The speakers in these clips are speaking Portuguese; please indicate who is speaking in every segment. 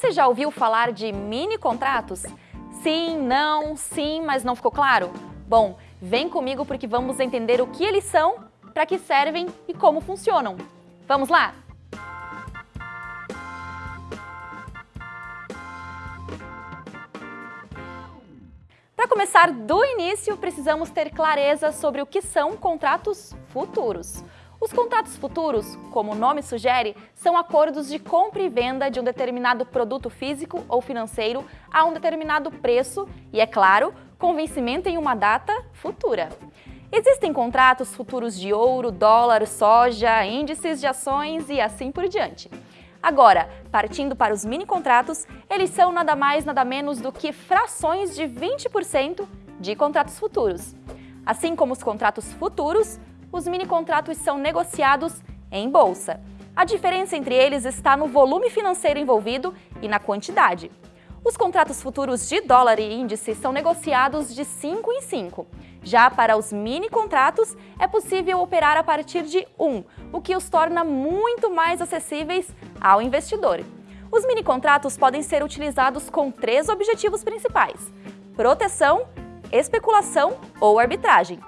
Speaker 1: Você já ouviu falar de mini contratos? Sim, não, sim, mas não ficou claro? Bom, vem comigo porque vamos entender o que eles são, para que servem e como funcionam. Vamos lá? Para começar do início, precisamos ter clareza sobre o que são contratos futuros. Os contratos futuros, como o nome sugere, são acordos de compra e venda de um determinado produto físico ou financeiro a um determinado preço e, é claro, com vencimento em uma data futura. Existem contratos futuros de ouro, dólar, soja, índices de ações e assim por diante. Agora, partindo para os mini contratos, eles são nada mais nada menos do que frações de 20% de contratos futuros. Assim como os contratos futuros, os mini contratos são negociados em bolsa. A diferença entre eles está no volume financeiro envolvido e na quantidade. Os contratos futuros de dólar e índice são negociados de 5 em 5. Já para os mini contratos, é possível operar a partir de 1, o que os torna muito mais acessíveis ao investidor. Os mini contratos podem ser utilizados com três objetivos principais: proteção, especulação ou arbitragem.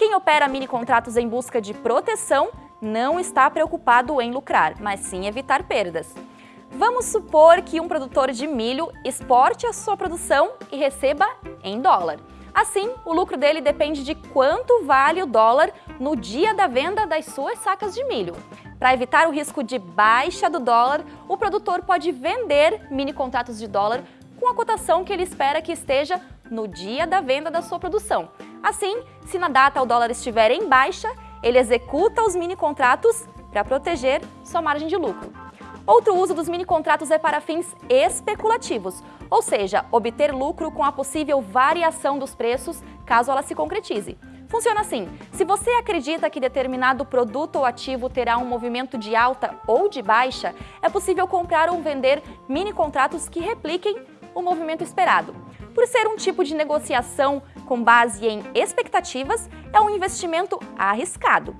Speaker 1: Quem opera mini contratos em busca de proteção não está preocupado em lucrar, mas sim evitar perdas. Vamos supor que um produtor de milho exporte a sua produção e receba em dólar. Assim, o lucro dele depende de quanto vale o dólar no dia da venda das suas sacas de milho. Para evitar o risco de baixa do dólar, o produtor pode vender mini contratos de dólar com a cotação que ele espera que esteja no dia da venda da sua produção. Assim, se na data o dólar estiver em baixa, ele executa os mini contratos para proteger sua margem de lucro. Outro uso dos mini contratos é para fins especulativos, ou seja, obter lucro com a possível variação dos preços caso ela se concretize. Funciona assim, se você acredita que determinado produto ou ativo terá um movimento de alta ou de baixa, é possível comprar ou vender mini contratos que repliquem o movimento esperado. Por ser um tipo de negociação com base em expectativas, é um investimento arriscado.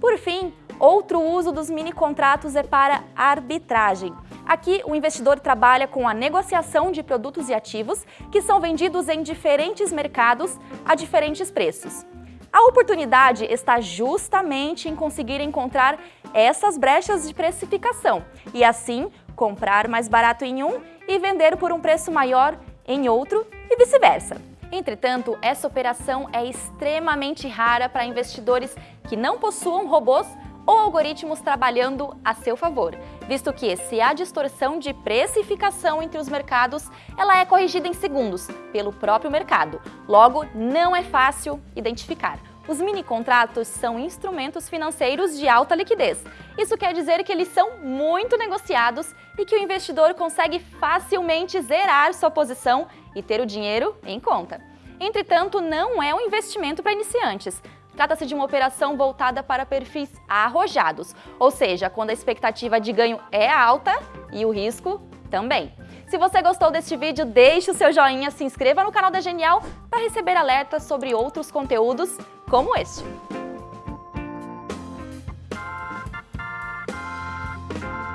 Speaker 1: Por fim, outro uso dos mini contratos é para arbitragem. Aqui, o investidor trabalha com a negociação de produtos e ativos que são vendidos em diferentes mercados a diferentes preços. A oportunidade está justamente em conseguir encontrar essas brechas de precificação e, assim, comprar mais barato em um e vender por um preço maior em outro e vice-versa. Entretanto, essa operação é extremamente rara para investidores que não possuam robôs ou algoritmos trabalhando a seu favor, visto que se há distorção de precificação entre os mercados, ela é corrigida em segundos pelo próprio mercado. Logo, não é fácil identificar. Os mini contratos são instrumentos financeiros de alta liquidez. Isso quer dizer que eles são muito negociados e que o investidor consegue facilmente zerar sua posição e ter o dinheiro em conta. Entretanto, não é um investimento para iniciantes. Trata-se de uma operação voltada para perfis arrojados, ou seja, quando a expectativa de ganho é alta e o risco também. Se você gostou deste vídeo, deixe o seu joinha, se inscreva no canal da Genial para receber alertas sobre outros conteúdos como este. Thank you.